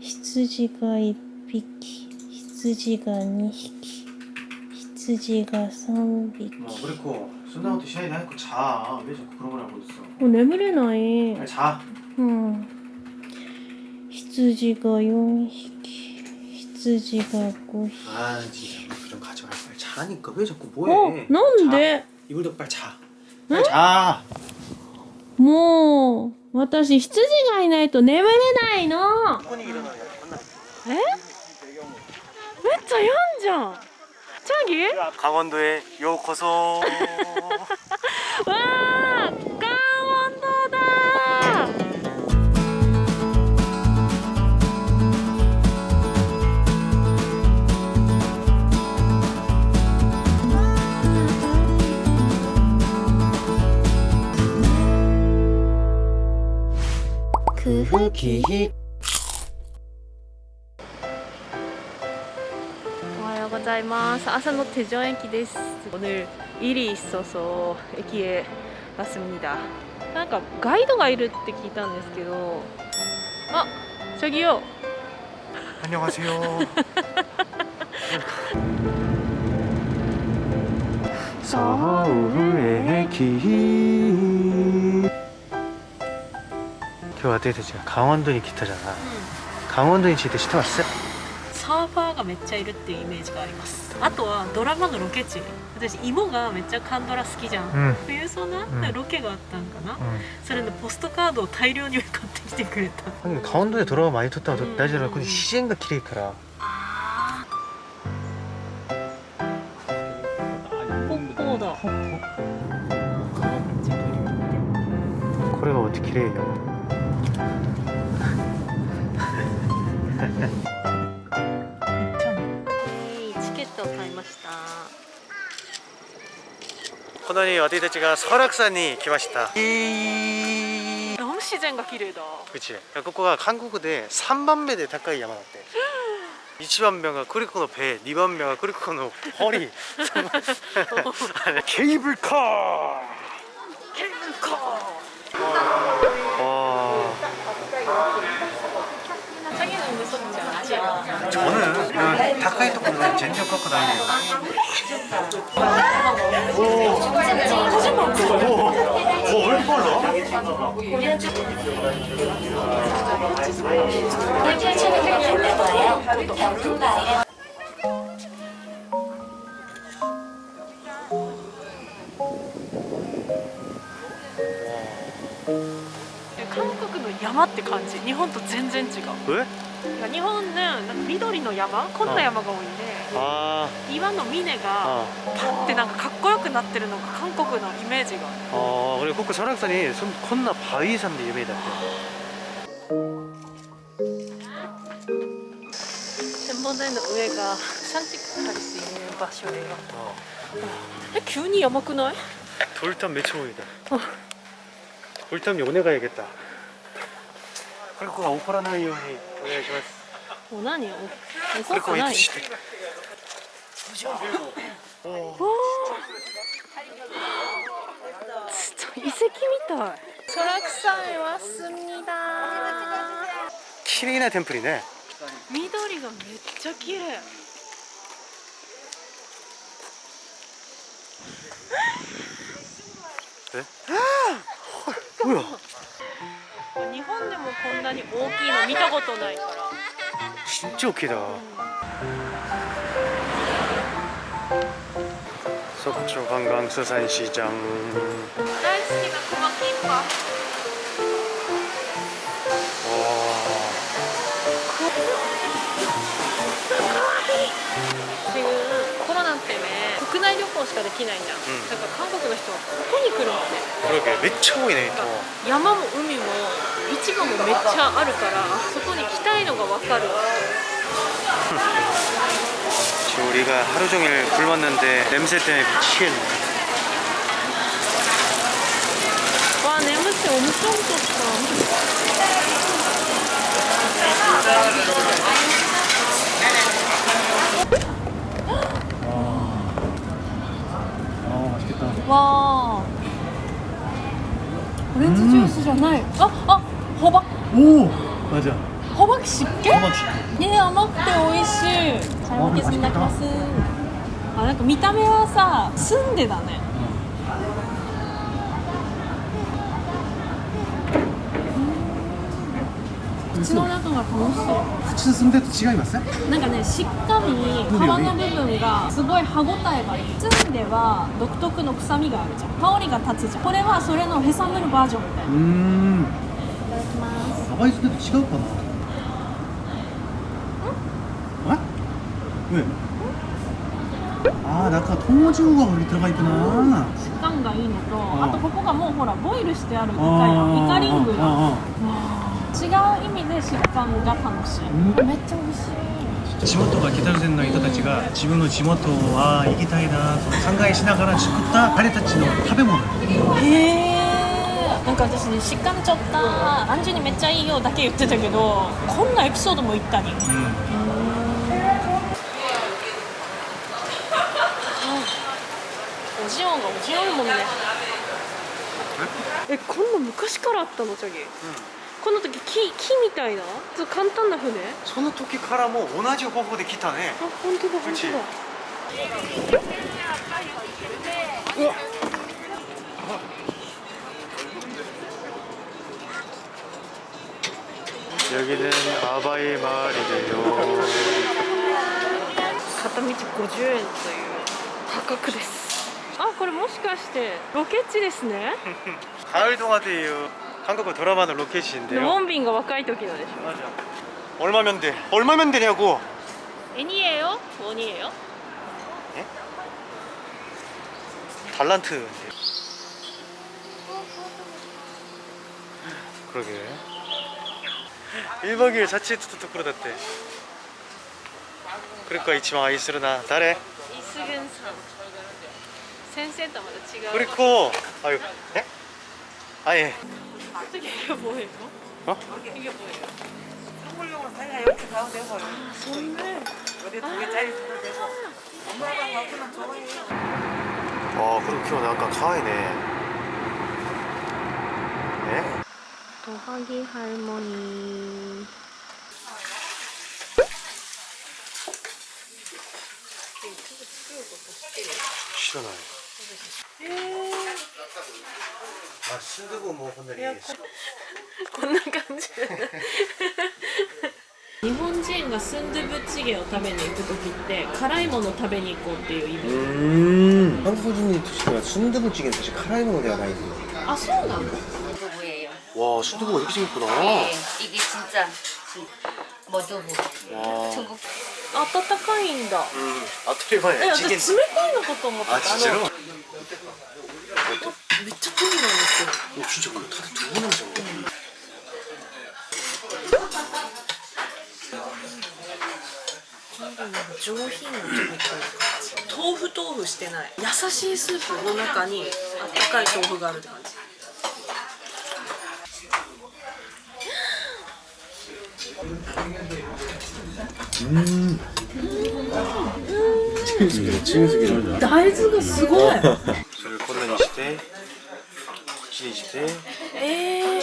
羊が1匹羊が2匹羊が3匹 뭐 그리고 순다부터 시간이 나고 자. 왜 자꾸 그런 걸 하고 있어? 어, 眠れない 빨리 자. うん羊が4匹羊が5匹 아 진짜 그좀 가지 말고 빨리 자니까 왜 자꾸 お 뭐해? なんで 이불 덮고 빨리 자. 빨리 자. もう 私、羊がいないと眠れないの。え？めっちゃやんじゃん。チャギ？カゴンドへようこそ。わ あ空気おはようございます朝の手錠駅です오늘일이있어서駅へ왔습니다なんかガイドがいるって聞いたんですけどあ저기요 안녕하세요. 서울의 길. 그 어떻게 되지? 강원도니 기타잖아. 강원도니 기타 시타 왔어? サーファーがめっちゃいるっていうイメージがありますあとはドラマのロケ地私芋がめっちゃカンドラ好きじゃん、 응. 冬ソナ、んロケがあったんかな、 응. それでポストカードを大量に買ってきてくれた 하긴 강원도에 돌아가 많이 뒀다고 음. 나지라 근데 시즌가 길이 가라. あポッポーだ 거래가 어떻게 길해요? のに私たちが설악산に来ました너무自然과 기르다. 그치 야, ここが韓国で3番目で高い山だって1番目がクリコの背2番目がクリコの허리 あれケーブルカー 커. 와 상해는 무섭지 않아? 저는 그냥 가이토 보면 젠지어 갖고 다니요 오 왜 이렇게 빨라? 네, 한국의 山って感じ日本と全然違う 왜? 日本ねなんか緑の山こんな山が多いんで 아, 岩の峰が 어, パッてなんかかっこよくなってるのが韓国のイメージがある 어, 그리고 거기 설악산이 손- 겁나 바위산데 유명하다. 展望台の上が山地したりする場所で 어. え急に山くない 돌탑 매초보이다. 어. 돌탑 요네 가야겠다. くるくが怒らないようにお願いします。もう何怒ってないおお遺跡みたい。ソラクさんいますみだ。綺麗なテンプルね。緑がめっちゃ綺麗。え？こんなに大きいの見たことないから。ちっちゃいだ、うん、そっちょガンガンすさんしーちゃん。大好きなこのキンパ。内旅行しかできないじゃん、んだから韓国の人はここに来るのね 그러게 매차 보이네 또. 山も海も市場もめっちゃあるからそこに来たいのが分かる 지금 우리가 하루 종일 굶었는데 냄새 때문에 미치겠네. 와 냄새 엄청 좋다 じゃない。ああほばおおあじゃほばき湿気ね甘くて美味しい。ラケになります。あなんか見た目はさ澄んでだね。口の中が楽しそう。口進んでると違いますねなんかねしっかり皮の部分がすごい歯ごたえがいい包んでは独特の臭みがあるじゃん。香りが立つじゃん。これはそれのへさむるバージョンみたいなうん。いただきます。甘いすねと違うかな？うんああだから糖質が売り高いかな。質感がいいのとあとここがもうほらボイルしてあるみたいなイカリングが。違う意味で食感が楽しい。うんめっちゃ美味しい。地元が北線の人たちが自分の地元は行きたいなと考えしながら作った彼たちの食べ物。へえなんか私ねしっかりちょった。アンジュにめっちゃいいよだけ言ってたけどこんなエピソードも言ったにおじおん。がおじおんもんね。えこんな昔からあったのチャギ、この時木木みたいなちょっと簡単な船あその時からも同じ方法で来たね本当だ本当だうわ 여기는 아바이 마을이래요 片道50円という破格ですあこれもしかしてロケ地ですね 가을 동화대예요 한국 드라마는 で 로켓인데요 ウォンビンが若い時のでしょ 맞아 얼마면 돼? 얼마면 되냐고 애니에요? 원이에요? 달란트 그러게 1박 2일 자취했을 때 그러다대 그러니까 이치마 아이스르나 달에 이스근さん先生とはまた違う 그리고 아유 예? 아예 이게 뭐예요? 어? 이게 뭐예요? 선물용으로 사야 이렇게 가도 되고 아 선물 어디 두 개짜리 줘도 되고 엄마가 갖고는 좋아해 아 그럼 키워 약간 가와이네 네? 도하기 할머니 싫어나요 아 순두부 뭐 오늘이 こんな感じ日本人がスンドゥブチゲを食べに行く時って辛いもの食べに行こうっていう意味 음. 한국 분이 드시면 순두부찌개는 사실 카라이 먹는 데가 많이 있어요. あそうなの 두부예요 와 순두부가 이렇게 생겼구나 네 이게 진짜 뭐두부 와 중국 温かいんだ 음, え 아토리마야 私冷 찌개 たいのかと思ってた 아 진짜로? あのめっちゃ濃いなんですよ 어, 진짜 그 다들 두부 냄새 나 上品なちょっと豆腐豆腐してない優しいスープの中にあったかい豆腐があるって感じ 찌개찌개 大豆がすごい それこんなに してこっちにして。ええー、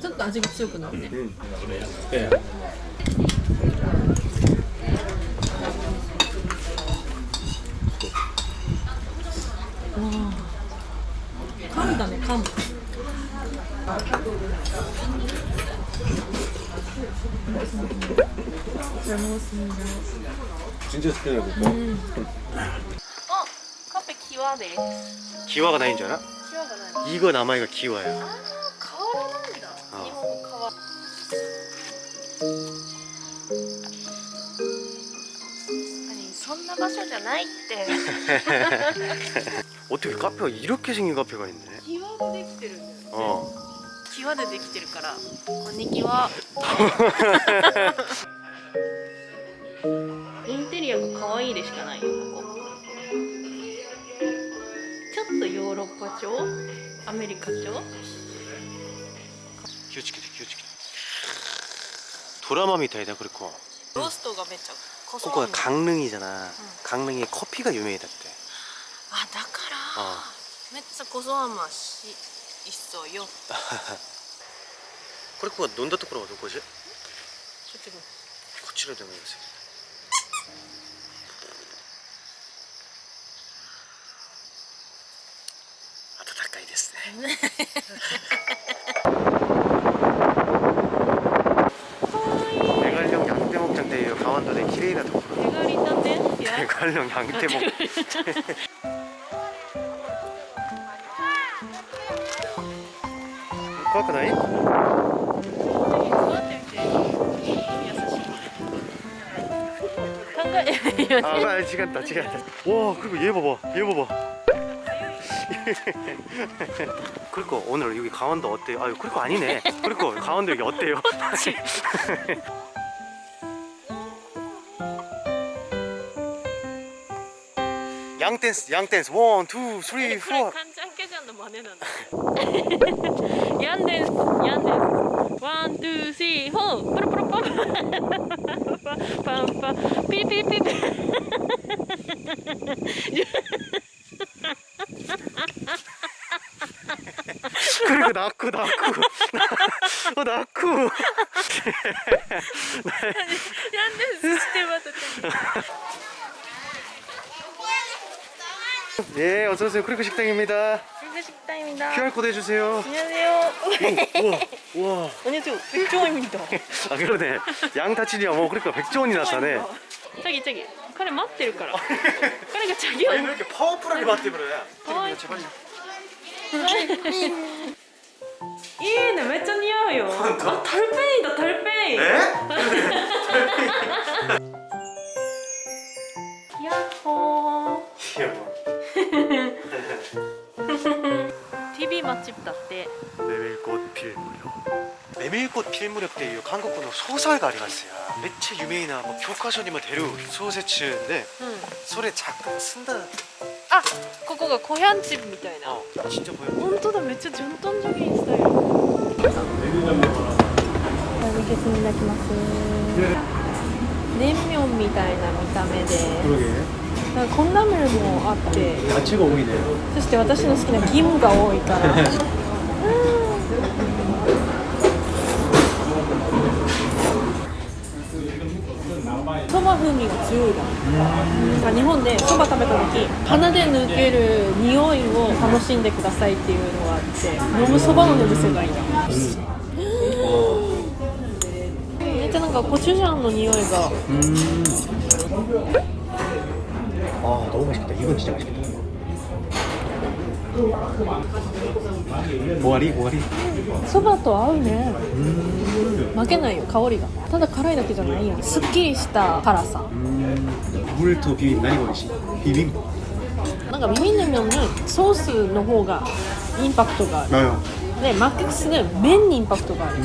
ちょっと味が強くなるね、 예. 噛んだね噛む 진짜 스페인어 듣고 あカフェキワです 기와가 나인 줄 알아? キワが何 이거 남아이가 기와야 あー川なんだあ日本の川何そんな場所じゃないって 어떻게 카페가 이렇게 생긴 카페가 있네 キワでできてるんだよね 어 キワでできてるからこんにちは インテリアが可愛いでしかないよここちょっとヨーロッパ調アメリカ調 기어치게 기어치게 도라마 미타이다 그리고 ローストがめっちゃこそ 거기가 강릉이잖아 강릉에 커피가 유명해졌대 あだから、 어 めっちゃこそ甘しいっそよ これここが飲んだところはどこじゃちょっとこちらでもいいですよ 대관령 양떼목장 대요 강원도 대 키레이나 덕후 대관이 있던데? 대관령 양떼목 코아크다이? 음, 아, 아 시간다, 시간다. 와, 그리고 얘 봐봐, 얘 봐봐. 그러니까 오늘 여기 강원도 어때요? 아유 그러니까 아니네. 그러니까 강원도 여기 어때요? 양댄스 양댄스 원, 투, 쓰리, 포 간장 깨졌는 많이는 양댄스 양댄스 원, 투, 쓰리, 포 뿌르뿌르뿌 빰빰. 삐삐삐삐. 낙구 낙구 어 낙구 ヤンですして私 예 어서오세요 크리크 식당입니다 불교 식당입니다 QR코드 해주세요 안녕하세요 우와 우와 안녕하세요 백종원입니다 아 그러네 양타치니야 뭐 그러니까 백종원이 나타네 자기 자기 彼待ってるから彼がチャギを 이렇게 파워풀하게 맞대 그래 어이. 제발 い いねめっちゃ似合うよあタルペインだタルペイン 네? ヤッホー 귀여워 TV 맛집だって 메밀꽃 필무렵 메밀꽃 필무렵 때 이 한국어の 소설가 ありますよ 매체 유명이나 뭐 교과서에 뭐 대류 소세츠인데 うん 소리 잠깐 쓴다 あここがコヤンチみたいな 어 진짜 보여 本当だめっちゃ順端助言したよ げずに泣きます。年明みたいな見た目で。なんかこんなメルもあって。そして私の好きな義務が多いから。みが強いな日本でそば食べた時鼻で抜ける匂いを楽しんでくださいっていうのがあって飲むそばのねむ世界いな。ん、めっちゃなんかコチュジャンの匂いが。ああどうもしかった湯口じゃなくて終わり？終わり？そばと合うね。負けないよ香りが。ただ辛いだけじゃないやん。すっきりした辛さ。ブレとビビン何が美味しい？ビビ？ンなんかビビン麺ソースの方がインパクトがある。でマックスで麺にインパクトがある。